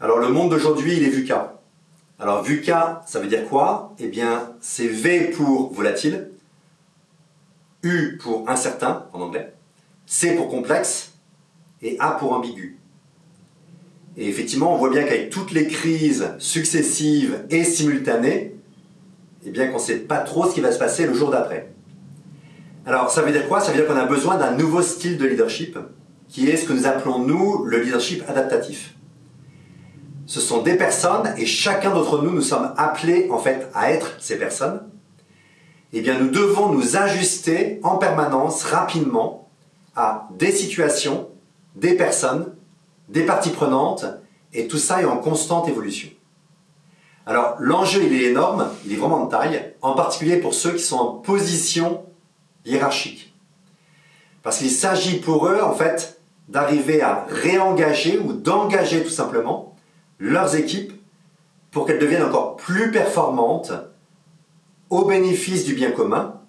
Alors le monde d'aujourd'hui, il est VUCA. Alors VUCA, ça veut dire quoi? Eh bien, c'est V pour volatile, U pour incertain en anglais, C pour complexe et A pour ambigu. Et effectivement, on voit bien qu'avec toutes les crises successives et simultanées, eh bien qu'on ne sait pas trop ce qui va se passer le jour d'après. Alors, ça veut dire quoi? Ça veut dire qu'on a besoin d'un nouveau style de leadership, qui est ce que nous appelons, nous, le leadership adaptatif. Ce sont des personnes, et chacun d'entre nous, nous sommes appelés, en fait, à être ces personnes. Eh bien, nous devons nous ajuster en permanence, rapidement, à des situations, des personnes, des parties prenantes, et tout ça est en constante évolution. Alors, l'enjeu, il est énorme, il est vraiment de taille, en particulier pour ceux qui sont en position hiérarchique. Parce qu'il s'agit pour eux, en fait, d'arriver à réengager ou d'engager tout simplement leurs équipes pour qu'elles deviennent encore plus performantes au bénéfice du bien commun,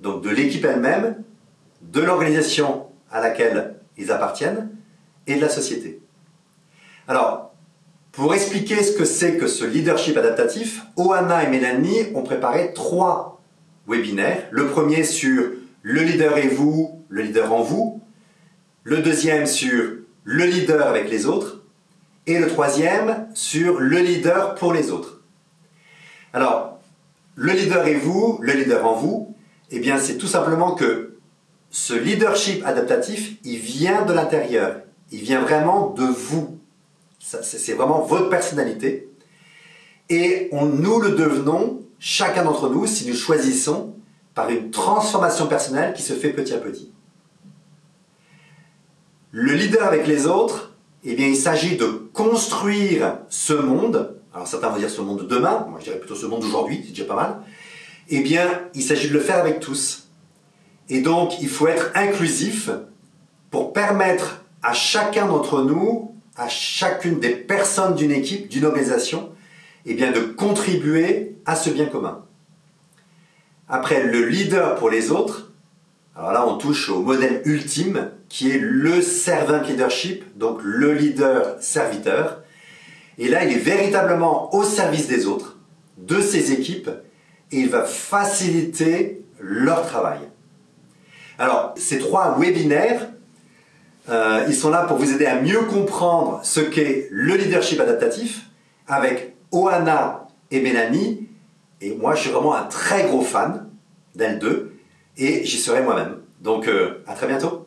donc de l'équipe elle-même, de l'organisation à laquelle ils appartiennent et de la société. Alors, pour expliquer ce que c'est que ce leadership adaptatif, Oana et Mélanie ont préparé trois webinaires. Le premier sur le leader et vous, le leader en vous. Le deuxième sur le leader avec les autres. Et le troisième sur le leader pour les autres. Alors, le leader et vous, le leader en vous, eh bien c'est tout simplement que ce leadership adaptatif, il vient de l'intérieur. Il vient vraiment de vous. C'est vraiment votre personnalité. Et on, nous le devenons, chacun d'entre nous, si nous choisissons par une transformation personnelle qui se fait petit à petit. Le leader avec les autres, eh bien, il s'agit de construire ce monde. Alors certains vont dire ce monde de demain, moi je dirais plutôt ce monde d'aujourd'hui, c'est déjà pas mal. Eh bien, il s'agit de le faire avec tous. Et donc, il faut être inclusif pour permettre à chacun d'entre nous, à chacune des personnes d'une équipe, d'une organisation, eh bien, de contribuer à ce bien commun. Après, le leader pour les autres, alors là, on touche au modèle ultime qui est le servant leadership, donc le leader serviteur. Et là, il est véritablement au service des autres, de ses équipes, et il va faciliter leur travail. Alors, ces trois webinaires, euh, ils sont là pour vous aider à mieux comprendre ce qu'est le leadership adaptatif avec Oana et Mélanie et moi, je suis vraiment un très gros fan d'elle 2 et j'y serai moi-même. Donc, euh, à très bientôt